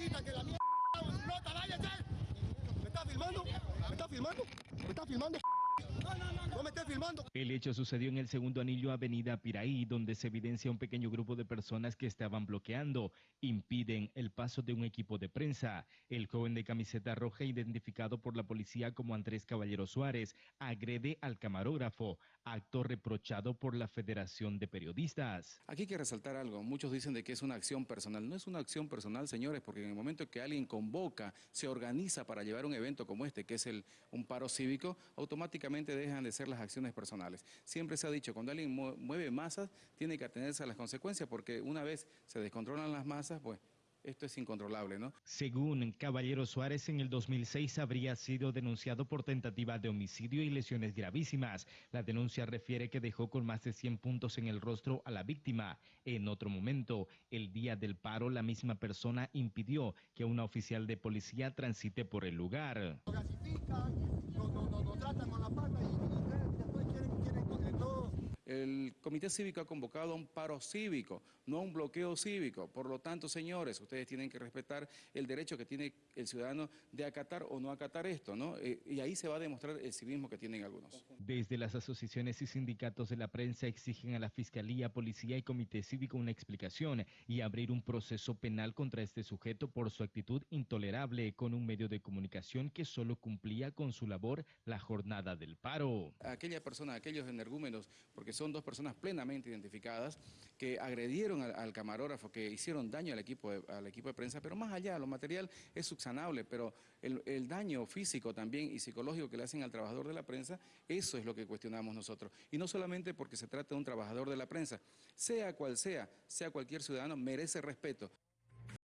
quita que la mierda explota, váyase. ¿Me está filmando? ¿Me está filmando? ¿Me está filmando? Filmando. El hecho sucedió en el segundo anillo Avenida Piraí, donde se evidencia un pequeño grupo de personas que estaban bloqueando, impiden el paso de un equipo de prensa. El joven de camiseta roja, identificado por la policía como Andrés Caballero Suárez, agrede al camarógrafo, acto reprochado por la Federación de Periodistas. Aquí hay que resaltar algo, muchos dicen de que es una acción personal, no es una acción personal señores, porque en el momento que alguien convoca, se organiza para llevar un evento como este, que es el, un paro cívico, automáticamente dejan de ser las acciones personales. Siempre se ha dicho, cuando alguien mueve masas, tiene que atenerse a las consecuencias, porque una vez se descontrolan las masas, pues esto es incontrolable, ¿no? Según Caballero Suárez, en el 2006 habría sido denunciado por tentativa de homicidio y lesiones gravísimas. La denuncia refiere que dejó con más de 100 puntos en el rostro a la víctima. En otro momento, el día del paro, la misma persona impidió que una oficial de policía transite por el lugar. El Comité Cívico ha convocado a un paro cívico, no a un bloqueo cívico. Por lo tanto, señores, ustedes tienen que respetar el derecho que tiene el ciudadano de acatar o no acatar esto, ¿no? Eh, y ahí se va a demostrar el civismo que tienen algunos. Desde las asociaciones y sindicatos de la prensa exigen a la Fiscalía, Policía y Comité Cívico una explicación y abrir un proceso penal contra este sujeto por su actitud intolerable con un medio de comunicación que solo cumplía con su labor la jornada del paro. Aquella persona, aquellos energúmenos, porque son dos personas plenamente identificadas que agredieron al, camarógrafo, que hicieron daño al equipo, de, al equipo de prensa, pero más allá, lo material es subsanable, pero el, el daño físico también y psicológico que le hacen al trabajador de la prensa, eso es lo que cuestionamos nosotros. Y no solamente porque se trata de un trabajador de la prensa, sea cual sea, sea cualquier ciudadano, merece respeto.